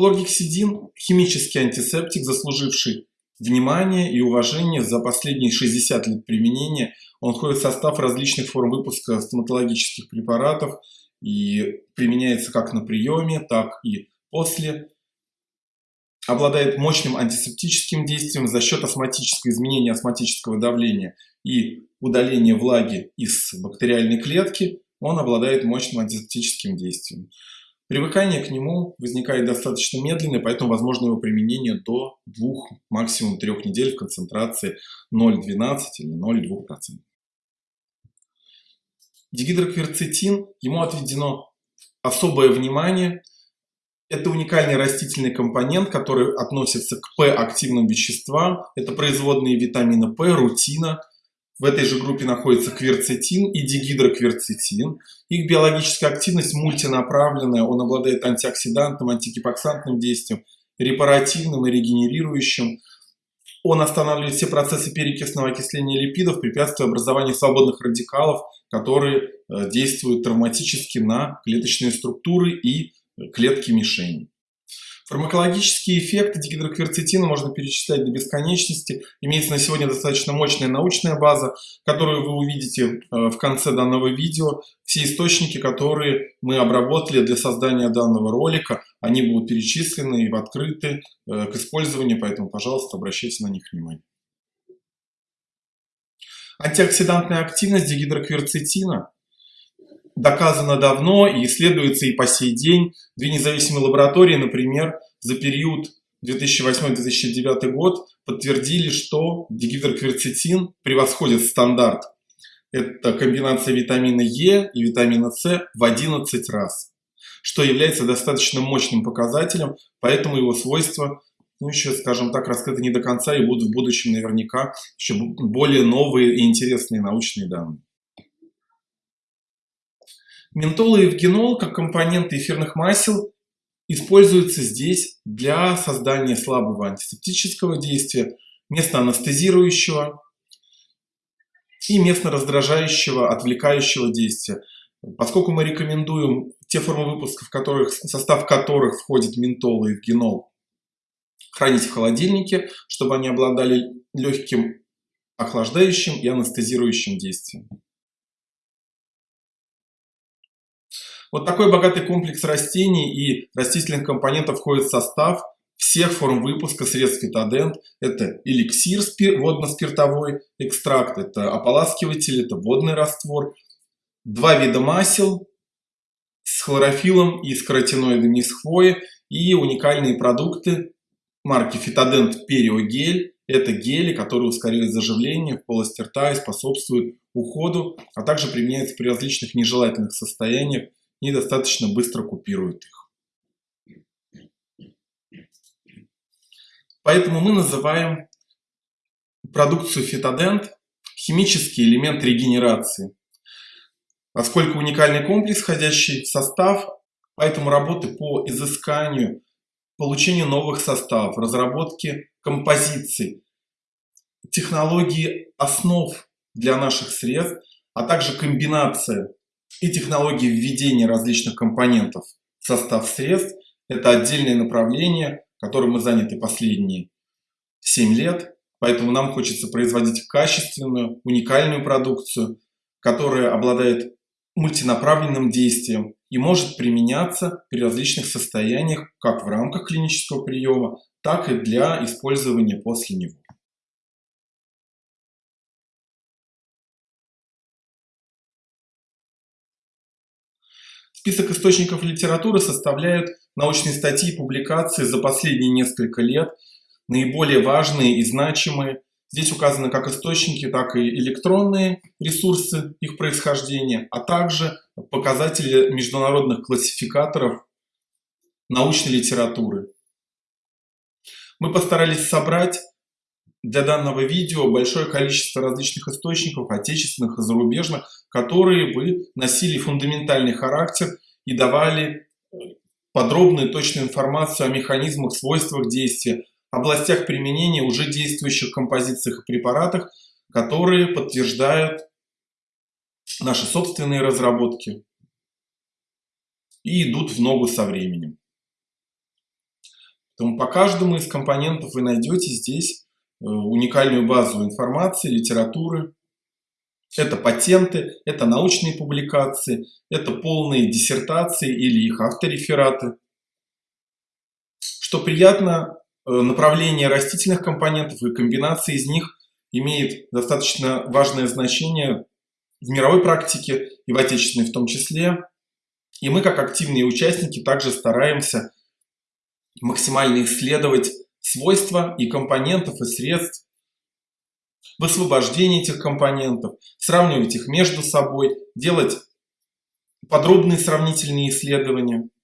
Хлоргексидин – химический антисептик, заслуживший внимание и уважение за последние 60 лет применения. Он входит в состав различных форм выпуска стоматологических препаратов и применяется как на приеме, так и после. Обладает мощным антисептическим действием за счет астматического изменения астматического давления и удаления влаги из бактериальной клетки. Он обладает мощным антисептическим действием. Привыкание к нему возникает достаточно медленно, поэтому возможно его применение до 2, максимум 3 недель в концентрации 0,12 или 0,2%. Дигидрокверцетин, ему отведено особое внимание. Это уникальный растительный компонент, который относится к П-активным веществам. Это производные витамина П, рутина, в этой же группе находится кверцетин и дигидрокверцетин. Их биологическая активность мультинаправленная, он обладает антиоксидантным, антигипоксантным действием, репаративным и регенерирующим. Он останавливает все процессы перекисного окисления липидов, препятствуя образованию свободных радикалов, которые э, действуют травматически на клеточные структуры и клетки мишени. Фармакологические эффекты дигидрокверцетина можно перечислять до бесконечности. Имеется на сегодня достаточно мощная научная база, которую вы увидите э, в конце данного видео. Все источники, которые мы обработали для создания данного ролика, они будут перечислены и открыты э, к использованию, поэтому, пожалуйста, обращайте на них внимание. Антиоксидантная активность дигидрокверцетина доказано давно и исследуется и по сей день. Две независимые лаборатории, например, за период 2008-2009 год подтвердили, что дигидрокверцетин превосходит стандарт. Это комбинация витамина Е и витамина С в 11 раз, что является достаточно мощным показателем, поэтому его свойства, ну еще, скажем так, раскрыты не до конца и будут в будущем наверняка еще более новые и интересные научные данные. Ментол и евгенол, как компоненты эфирных масел, используются здесь для создания слабого антисептического действия, место анестезирующего и местно раздражающего, отвлекающего действия. Поскольку мы рекомендуем те формы выпуска, в, которых, состав которых входит ментол и евгенол, хранить в холодильнике, чтобы они обладали легким охлаждающим и анестезирующим действием. Вот такой богатый комплекс растений и растительных компонентов входит в состав всех форм выпуска средств фитодент. Это эликсир водно-спиртовой экстракт, это ополаскиватель, это водный раствор. Два вида масел с хлорофилом и с каротиноидами из хвои. И уникальные продукты марки Фитодент Периогель. Это гели, которые ускоряют заживление в полости рта и способствуют уходу, а также применяются при различных нежелательных состояниях и достаточно быстро купируют их. Поэтому мы называем продукцию фитодент химический элемент регенерации. Поскольку уникальный комплекс, входящий в состав, поэтому работы по изысканию, получению новых составов, разработке композиций, технологии основ для наших средств, а также комбинация и технологии введения различных компонентов в состав средств – это отдельное направление, которым мы заняты последние 7 лет. Поэтому нам хочется производить качественную, уникальную продукцию, которая обладает мультинаправленным действием и может применяться при различных состояниях как в рамках клинического приема, так и для использования после него. Список источников литературы составляют научные статьи и публикации за последние несколько лет, наиболее важные и значимые. Здесь указаны как источники, так и электронные ресурсы их происхождения, а также показатели международных классификаторов научной литературы. Мы постарались собрать для данного видео большое количество различных источников, отечественных и зарубежных, которые бы носили фундаментальный характер и давали э, подробную точную информацию о механизмах, свойствах действия, областях применения уже действующих композициях и препаратах, которые подтверждают наши собственные разработки и идут в ногу со временем. Поэтому по каждому из компонентов вы найдете здесь уникальную базу информации, литературы. Это патенты, это научные публикации, это полные диссертации или их авторефераты. Что приятно, э, направление растительных компонентов и комбинации из них имеет достаточно важное значение в мировой практике и в отечественной в том числе. И мы, как активные участники, также стараемся максимально исследовать свойства и компонентов, и средств, высвобождение этих компонентов, сравнивать их между собой, делать подробные сравнительные исследования –